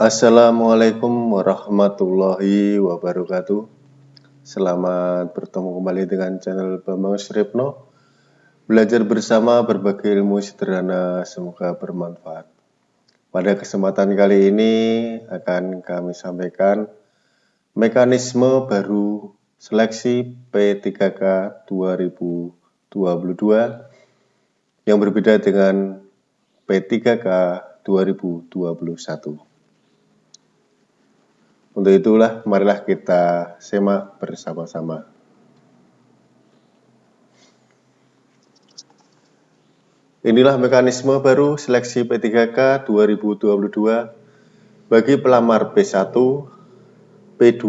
Assalamualaikum warahmatullahi wabarakatuh. Selamat bertemu kembali dengan channel Bambang Sripno. Belajar bersama berbagai ilmu sederhana semoga bermanfaat. Pada kesempatan kali ini akan kami sampaikan Mekanisme baru seleksi P3K 2022 Yang berbeda dengan P3K 2021 untuk itulah, marilah kita semak bersama-sama. Inilah mekanisme baru seleksi P3K 2022 bagi pelamar P1, P2,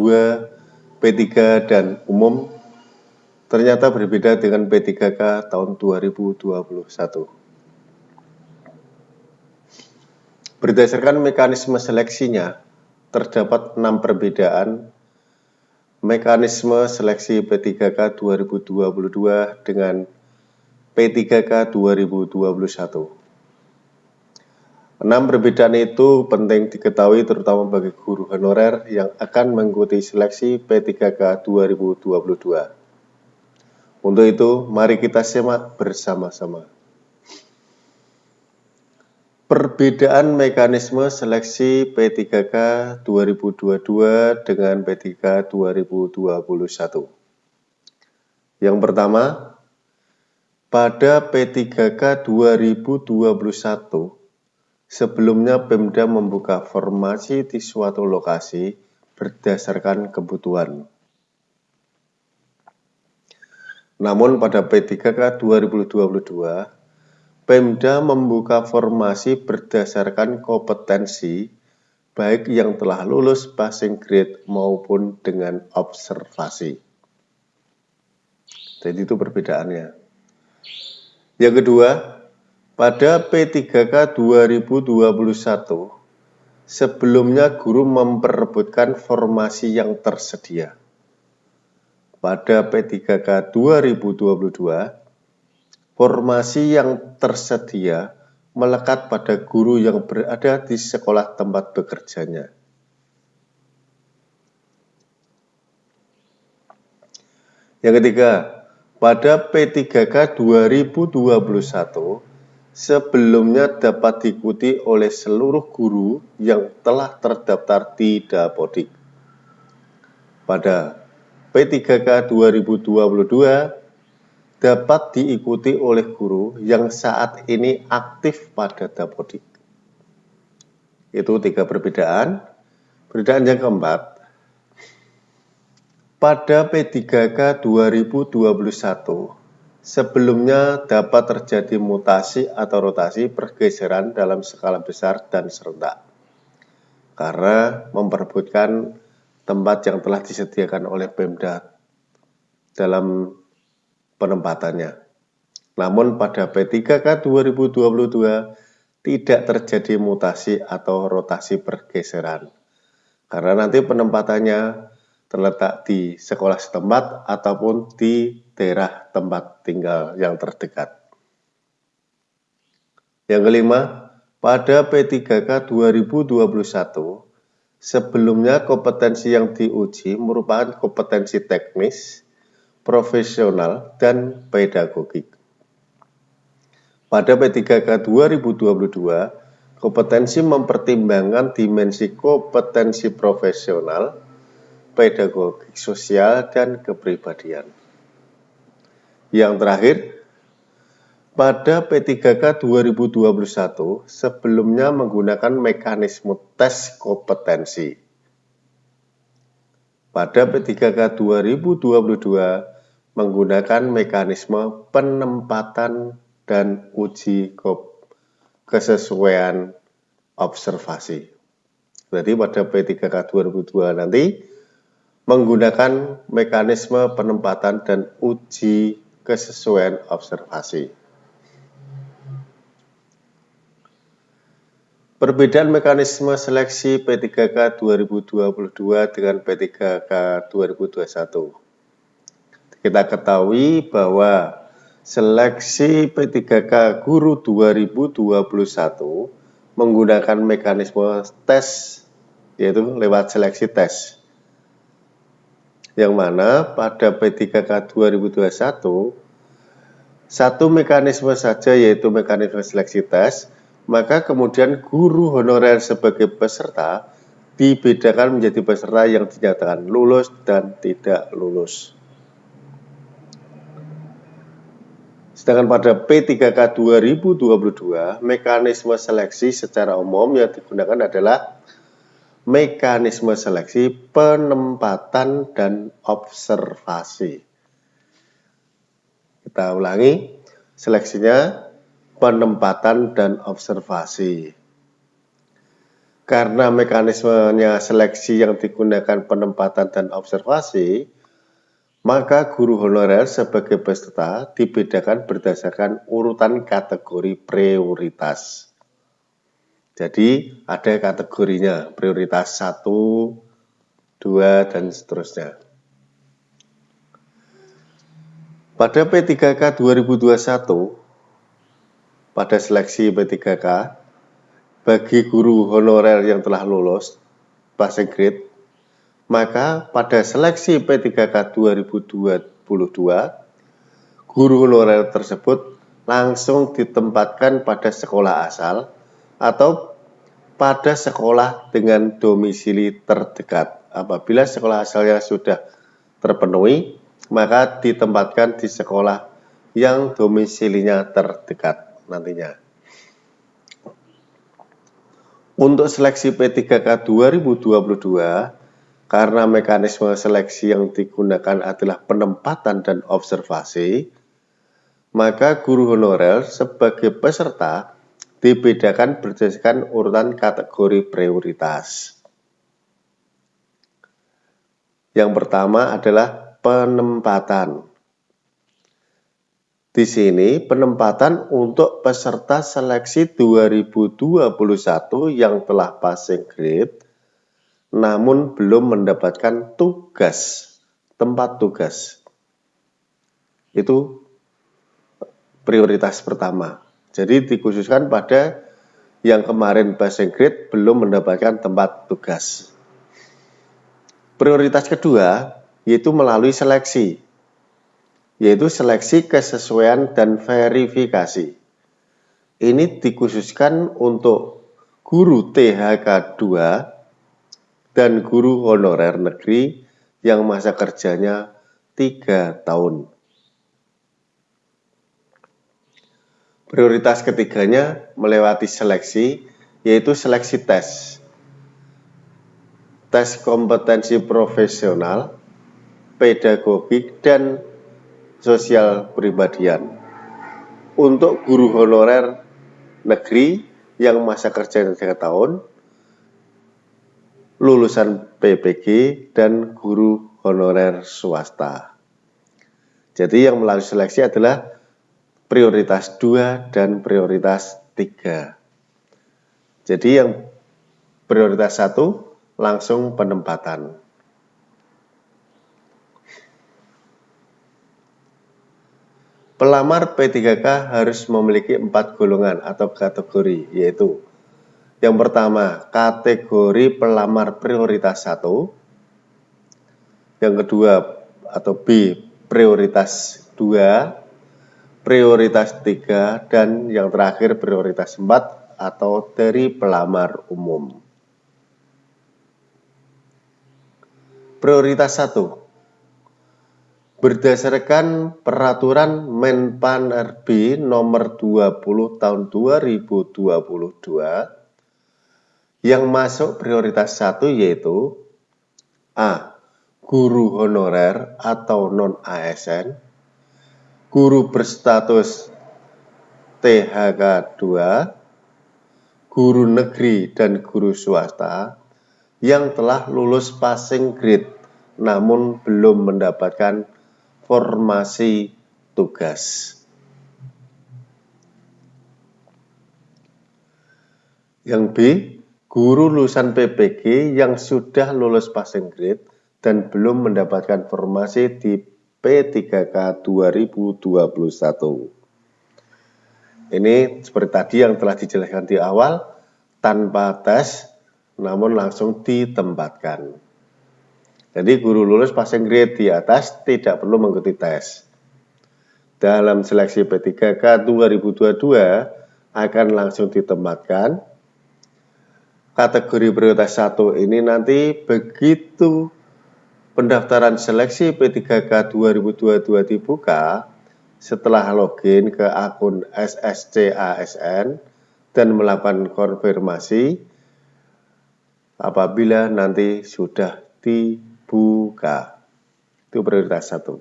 P3, dan umum ternyata berbeda dengan P3K tahun 2021. Berdasarkan mekanisme seleksinya, terdapat enam perbedaan mekanisme seleksi P3K 2022 dengan P3K 2021. Enam perbedaan itu penting diketahui terutama bagi guru honorer yang akan mengikuti seleksi P3K 2022. Untuk itu, mari kita simak bersama-sama. Perbedaan mekanisme seleksi P3K 2022 dengan P3K 2021. Yang pertama, pada P3K 2021, sebelumnya Pemda membuka formasi di suatu lokasi berdasarkan kebutuhan. Namun pada P3K 2022, Pemda membuka formasi berdasarkan kompetensi baik yang telah lulus passing grade maupun dengan observasi. Jadi itu perbedaannya. Yang kedua, pada P3K 2021, sebelumnya guru memperebutkan formasi yang tersedia. Pada P3K 2022, Formasi yang tersedia melekat pada guru yang berada di sekolah tempat bekerjanya. Yang ketiga, pada P3K 2021, sebelumnya dapat diikuti oleh seluruh guru yang telah terdaftar di Dapodik. Pada P3K 2022, dapat diikuti oleh guru yang saat ini aktif pada Dapodik. Itu tiga perbedaan. Perbedaan yang keempat, pada P3K 2021, sebelumnya dapat terjadi mutasi atau rotasi pergeseran dalam skala besar dan serentak. Karena memperebutkan tempat yang telah disediakan oleh Pemda dalam penempatannya. Namun pada P3K 2022 tidak terjadi mutasi atau rotasi pergeseran. Karena nanti penempatannya terletak di sekolah setempat ataupun di daerah tempat tinggal yang terdekat. Yang kelima, pada P3K 2021, sebelumnya kompetensi yang diuji merupakan kompetensi teknis profesional, dan pedagogik. Pada P3K 2022, kompetensi mempertimbangkan dimensi kompetensi profesional, pedagogik sosial, dan kepribadian. Yang terakhir, pada P3K 2021 sebelumnya menggunakan mekanisme tes kompetensi. Pada P3K 2022 menggunakan mekanisme penempatan dan uji kesesuaian observasi. Jadi pada P3K 2002 nanti menggunakan mekanisme penempatan dan uji kesesuaian observasi. Perbedaan mekanisme seleksi P3K 2022 dengan P3K 2021. Kita ketahui bahwa seleksi P3K Guru 2021 menggunakan mekanisme tes yaitu lewat seleksi tes. Yang mana pada P3K 2021 satu mekanisme saja yaitu mekanisme seleksi tes, maka kemudian guru honorer sebagai peserta dibedakan menjadi peserta yang dinyatakan lulus dan tidak lulus. Sedangkan pada P3K 2022, mekanisme seleksi secara umum yang digunakan adalah mekanisme seleksi penempatan dan observasi. Kita ulangi, seleksinya penempatan dan observasi. Karena mekanismenya seleksi yang digunakan penempatan dan observasi, maka guru honorer sebagai peserta dibedakan berdasarkan urutan kategori prioritas. Jadi ada kategorinya, prioritas 1, 2, dan seterusnya. Pada P3K 2021, pada seleksi P3K, bagi guru honorer yang telah lulus passing grade maka pada seleksi P3K 2022, guru honorer tersebut langsung ditempatkan pada sekolah asal atau pada sekolah dengan domisili terdekat. Apabila sekolah asalnya sudah terpenuhi, maka ditempatkan di sekolah yang domisilinya terdekat nantinya. Untuk seleksi P3K 2022, karena mekanisme seleksi yang digunakan adalah penempatan dan observasi, maka guru honorer sebagai peserta dibedakan berdasarkan urutan kategori prioritas. Yang pertama adalah penempatan. Di sini penempatan untuk peserta seleksi 2021 yang telah passing grade namun belum mendapatkan tugas, tempat tugas. Itu prioritas pertama. Jadi dikhususkan pada yang kemarin passing grade belum mendapatkan tempat tugas. Prioritas kedua yaitu melalui seleksi, yaitu seleksi kesesuaian dan verifikasi. Ini dikhususkan untuk guru THK 2 dan guru honorer negeri yang masa kerjanya tiga tahun. Prioritas ketiganya melewati seleksi, yaitu seleksi tes. Tes kompetensi profesional, pedagogik, dan sosial pribadian. Untuk guru honorer negeri yang masa kerjanya tiga tahun, lulusan PPG, dan guru honorer swasta. Jadi yang melalui seleksi adalah prioritas 2 dan prioritas 3. Jadi yang prioritas 1 langsung penempatan. Pelamar P3K harus memiliki empat golongan atau kategori, yaitu yang pertama, kategori pelamar prioritas 1. Yang kedua atau B, prioritas 2, prioritas 3, dan yang terakhir prioritas 4 atau dari pelamar umum. Prioritas 1 berdasarkan peraturan Menpan RB nomor 20 tahun 2022 yang masuk prioritas satu yaitu A. Guru honorer atau non-ASN Guru berstatus THK 2 Guru negeri dan guru swasta yang telah lulus passing grade namun belum mendapatkan formasi tugas. Yang B, guru lulusan PPG yang sudah lulus passing grade dan belum mendapatkan formasi di P3K 2021. Ini seperti tadi yang telah dijelaskan di awal, tanpa tes, namun langsung ditempatkan. Jadi guru lulus passing grade di atas tidak perlu mengikuti tes. Dalam seleksi P3K 2022 akan langsung ditempatkan. Kategori prioritas 1 ini nanti begitu pendaftaran seleksi P3K 2022 dibuka, setelah login ke akun SSC ASN dan melakukan konfirmasi apabila nanti sudah di buka. Itu prioritas satu.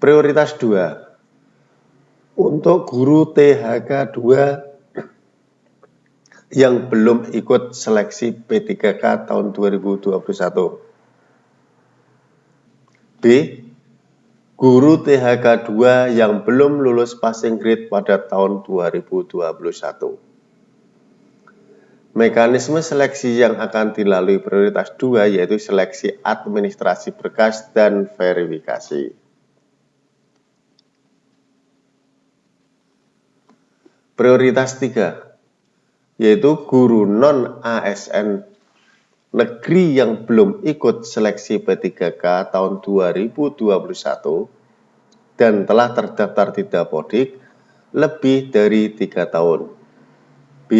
Prioritas dua, untuk guru THK 2 yang belum ikut seleksi P3K tahun 2021. B. Guru THK 2 yang belum lulus passing grade pada tahun 2021. Mekanisme seleksi yang akan dilalui prioritas 2 yaitu seleksi administrasi berkas dan verifikasi. Prioritas 3 yaitu guru non-ASN negeri yang belum ikut seleksi P3K tahun 2021 dan telah terdaftar di Dapodik lebih dari tiga tahun. B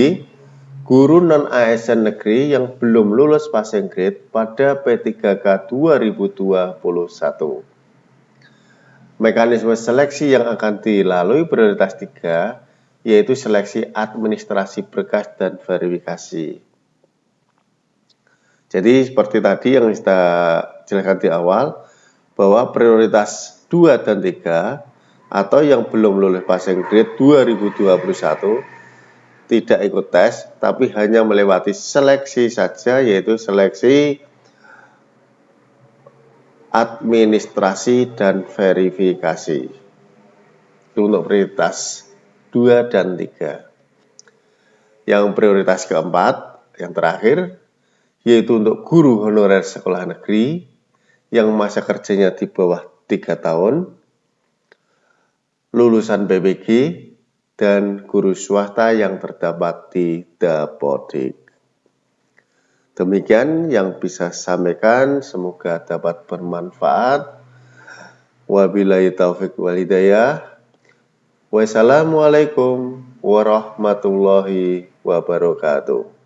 guru non-ASN negeri yang belum lulus passing grade pada P3K 2021. Mekanisme seleksi yang akan dilalui prioritas 3 yaitu seleksi administrasi berkas dan verifikasi. Jadi seperti tadi yang kita jelaskan di awal bahwa prioritas 2 dan 3 atau yang belum lulus passing grade 2021 tidak ikut tes, tapi hanya melewati seleksi saja, yaitu seleksi administrasi dan verifikasi. Itu untuk prioritas 2 dan 3. Yang prioritas keempat, yang terakhir, yaitu untuk guru honorer sekolah negeri yang masa kerjanya di bawah 3 tahun, lulusan BPG, dan guru swasta yang terdapat di Dapodik. Demikian yang bisa sampaikan, semoga dapat bermanfaat. Wabillahi taufik walidayah. Wassalamualaikum warahmatullahi wabarakatuh.